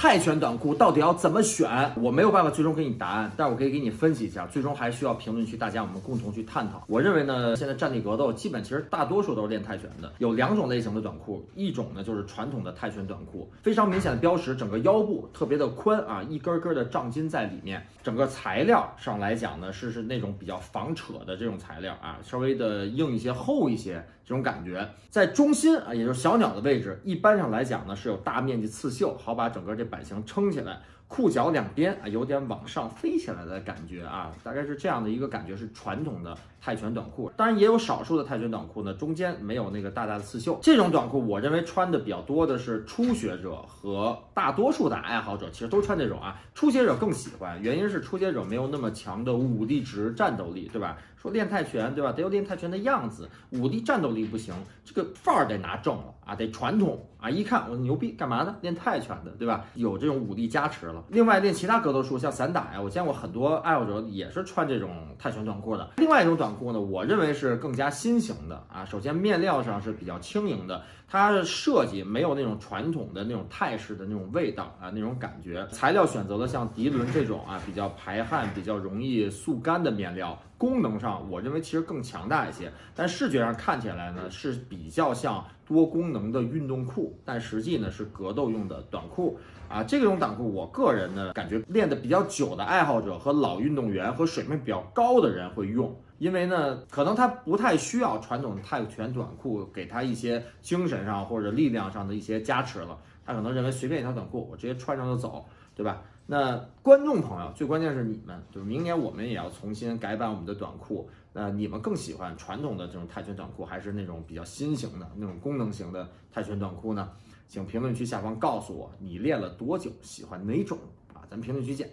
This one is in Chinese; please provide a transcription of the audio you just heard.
泰拳短裤到底要怎么选？我没有办法最终给你答案，但我可以给你分析一下。最终还需要评论区大家我们共同去探讨。我认为呢，现在战地格斗基本其实大多数都是练泰拳的。有两种类型的短裤，一种呢就是传统的泰拳短裤，非常明显的标识，整个腰部特别的宽啊，一根根的胀筋在里面。整个材料上来讲呢，是是那种比较防扯的这种材料啊，稍微的硬一些、厚一些这种感觉。在中心啊，也就是小鸟的位置，一般上来讲呢是有大面积刺绣，好把整个这。版型撑起来，裤脚两边啊有点往上飞起来的感觉啊，大概是这样的一个感觉，是传统的泰拳短裤。当然也有少数的泰拳短裤呢，中间没有那个大大的刺绣。这种短裤我认为穿的比较多的是初学者和大多数的爱好者，其实都穿这种啊。初学者更喜欢，原因是初学者没有那么强的武力值战斗力，对吧？说练泰拳，对吧？得有练泰拳的样子，武力战斗力不行，这个范儿得拿正了啊，得传统啊！一看我牛逼，干嘛呢？练泰拳的，对吧？有这种武力加持了。另外练其他格斗术，像散打呀，我见过很多爱好者也是穿这种泰拳短裤的。另外一种短裤呢，我认为是更加新型的啊。首先面料上是比较轻盈的，它的设计没有那种传统的那种泰式的那种味道啊，那种感觉。材料选择了像涤纶这种啊，比较排汗、比较容易速干的面料。功能上，我认为其实更强大一些，但视觉上看起来呢是比较像多功能的运动裤，但实际呢是格斗用的短裤。啊。这种短裤，我个人呢感觉练的比较久的爱好者和老运动员和水平比较高的人会用，因为呢可能他不太需要传统泰拳短裤给他一些精神上或者力量上的一些加持了，他可能认为随便一条短裤我直接穿上就走，对吧？那观众朋友，最关键是你们，就是明年我们也要重新改版我们的短裤。那你们更喜欢传统的这种泰拳短裤，还是那种比较新型的那种功能型的泰拳短裤呢？请评论区下方告诉我，你练了多久，喜欢哪种啊？咱评论区见。